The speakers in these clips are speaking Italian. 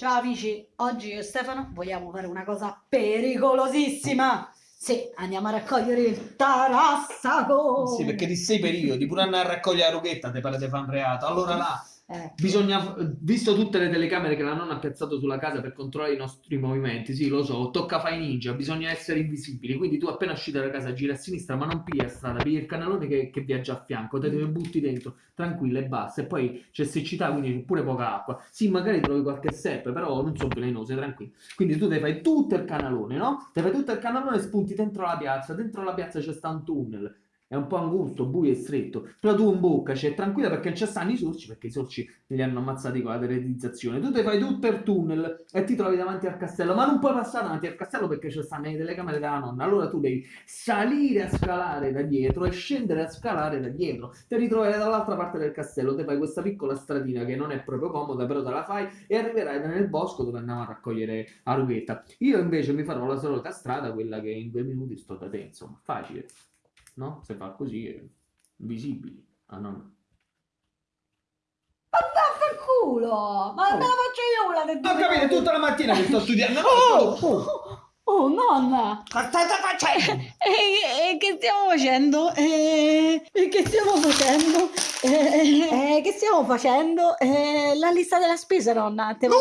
Ciao amici, oggi io e Stefano vogliamo fare una cosa pericolosissima. Sì, andiamo a raccogliere il tarassaco. Sì, perché di sei periodi, pure andare a raccogliere la rughetta, te pare di fare un reato. Allora là, Eh, bisogna, visto tutte le telecamere che la nonna ha piazzato sulla casa per controllare i nostri movimenti, sì, lo so, tocca fai ninja, bisogna essere invisibili. Quindi tu appena uscito dalla casa giri a sinistra, ma non pigli a strada, pigli il canalone che, che viaggia a fianco, te ne butti dentro, tranquillo e basta. E poi c'è siccità, quindi c'è pure poca acqua. Sì, magari trovi qualche serpe, però non sono velenose, tranquillo. Quindi tu te fai tutto il canalone, no? Te fai tutto il canalone e spunti dentro la piazza. Dentro la piazza c'è sta un tunnel. È un po' angusto, buio e stretto. Però tu in bocca, c'è tranquilla perché non ci stanno i sorci, perché i sorci li hanno ammazzati con la teletizzazione. Tu te fai tutto il tunnel e ti trovi davanti al castello, ma non puoi passare davanti al castello perché ci stanno le telecamere della nonna. Allora tu devi salire a scalare da dietro e scendere a scalare da dietro. Ti ritroverai dall'altra parte del castello, te fai questa piccola stradina che non è proprio comoda, però te la fai e arriverai nel bosco dove andiamo a raccogliere la rughetta. Io invece mi farò la solita strada, quella che in due minuti sto da te, insomma, facile. No? Se fa così è visibili. Ah, no. Vaffanculo! Ma me la faccio io una del Ho capito, tutta la mattina che sto studiando. Oh, oh, oh, nonna! Cosa state facendo? E, e che stiamo facendo? E, e che stiamo facendo? E che stiamo facendo? E, la lista della spesa, nonna. Te... No!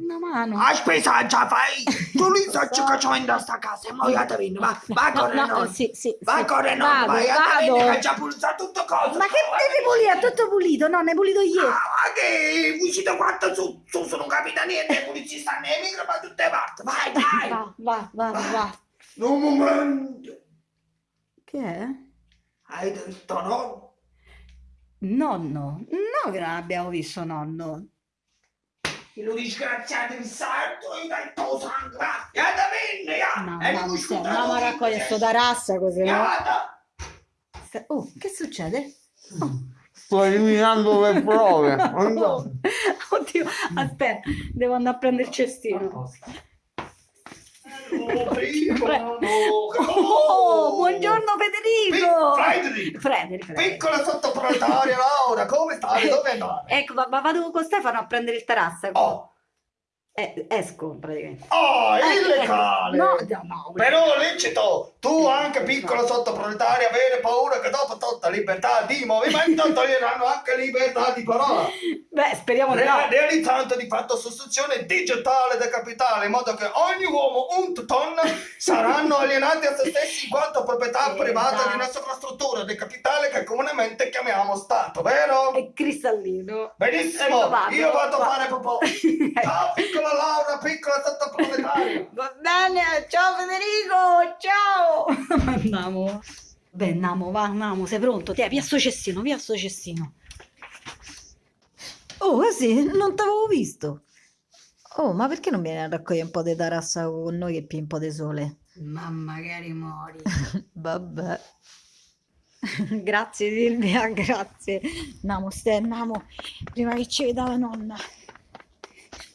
Una mano. A spesa già fai! Tu li sto facendo a sta casa e poi Adavin, va, va No, con no, noi! eh, sì, sì, Va sì. noi, Vado, vai vado. che ha già pulsato tutto cosa! Ma che devi pulire? Tutto pulito, nonna, è pulito ieri. Ah, ma che uscito quanto su, su, non capita niente, stanno nei micro da tutte parti, vai, vai! Va, va, va, va. Un momento! Che è? Hai detto no? Nonno. No che non abbiamo visto nonno. Che lo disgraziato il santo e dai tuo sangue, va! E Adavin, ya! No, E no, andiamo a raccogliere dice, sto tarassa così, no? Oh, che succede? Oh. Sto eliminando le prove. Oh, Oddio, aspetta, devo andare a prendere il cestino. Oh, Oh, buongiorno Federico! Frederico. Piccola sottoproletaria Laura, come stai? Dove andare? Ecco, ma ma vado con Stefano a prendere il tarassa. Oh, Eh, esco praticamente. oh, Eh, illegale! No, no, no. Però lecito, tu anche piccola sottoproletaria avere paura che dopo tutta libertà di movimento toglieranno anche libertà di parola. Beh, speriamo di no. Re- realizzando di fatto sostituzione digitale del capitale in modo che ogni uomo un ton saranno alienati a se stessi in quanto proprietà Esatto. privata di una sovrastruttura del capitale che comunemente chiamiamo Stato, vero? È cristallino. Benissimo, Ecco, vado, io vado a fare popò. Ciao piccola Laura, piccola sottoproletaria. Va bene, ciao Federico, ciao! Andiamo. Beh, andiamo, va, andiamo, sei pronto? Te, via sto cestino, via sto cestino. Oh, così, non t'avevo visto. Oh, ma perché non vieni a raccogliere un po' di tarassa con noi che più un po' di sole? Ma magari muori. Vabbè. Grazie Silvia, grazie. Andiamo, stai, andiamo, prima che ci veda la nonna.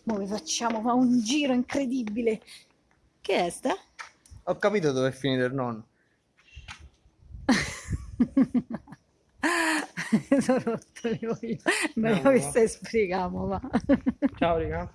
Mo vi facciamo fa un giro incredibile. Che è sta? Ho capito dove è finito il nonno. Sono rotto le coglioni. Me No, lo no. spiegando, va. Ciao, raga.